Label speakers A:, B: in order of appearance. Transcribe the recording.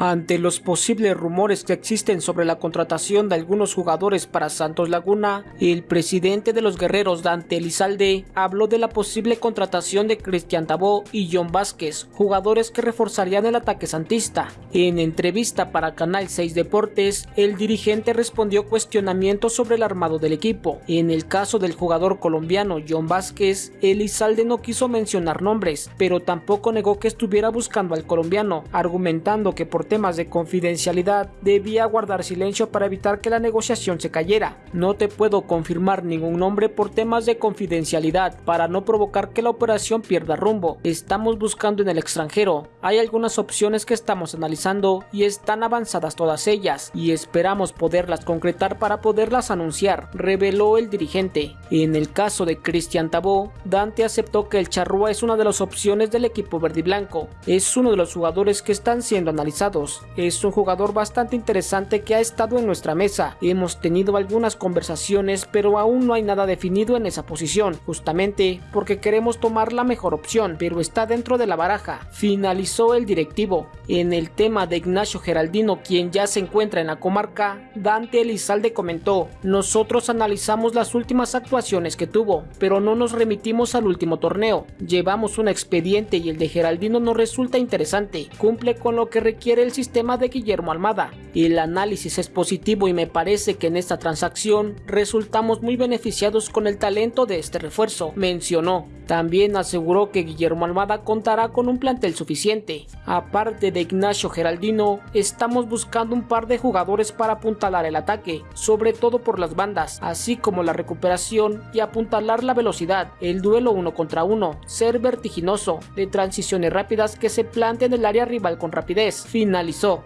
A: Ante los posibles rumores que existen sobre la contratación de algunos jugadores para Santos Laguna, el presidente de los guerreros Dante Elizalde habló de la posible contratación de Cristian Tabó y John Vázquez, jugadores que reforzarían el ataque santista. En entrevista para Canal 6 Deportes, el dirigente respondió cuestionamientos sobre el armado del equipo. En el caso del jugador colombiano John Vázquez, Elizalde no quiso mencionar nombres, pero tampoco negó que estuviera buscando al colombiano, argumentando que por temas de confidencialidad, debía guardar silencio para evitar que la negociación se cayera. No te puedo confirmar ningún nombre por temas de confidencialidad, para no provocar que la operación pierda rumbo. Estamos buscando en el extranjero. Hay algunas opciones que estamos analizando y están avanzadas todas ellas, y esperamos poderlas concretar para poderlas anunciar, reveló el dirigente. En el caso de Cristian Tabó, Dante aceptó que el Charrúa es una de las opciones del equipo verde y blanco. Es uno de los jugadores que están siendo analizados es un jugador bastante interesante que ha estado en nuestra mesa. Hemos tenido algunas conversaciones pero aún no hay nada definido en esa posición, justamente porque queremos tomar la mejor opción, pero está dentro de la baraja. Finalizó el directivo. En el tema de Ignacio Geraldino, quien ya se encuentra en la comarca, Dante Elizalde comentó, nosotros analizamos las últimas actuaciones que tuvo, pero no nos remitimos al último torneo. Llevamos un expediente y el de Geraldino nos resulta interesante, cumple con lo que requiere el sistema de Guillermo Almada. El análisis es positivo y me parece que en esta transacción resultamos muy beneficiados con el talento de este refuerzo, mencionó. También aseguró que Guillermo Almada contará con un plantel suficiente. Aparte de Ignacio Geraldino, estamos buscando un par de jugadores para apuntalar el ataque, sobre todo por las bandas, así como la recuperación y apuntalar la velocidad, el duelo uno contra uno, ser vertiginoso, de transiciones rápidas que se planteen en el área rival con rapidez. Finalizó.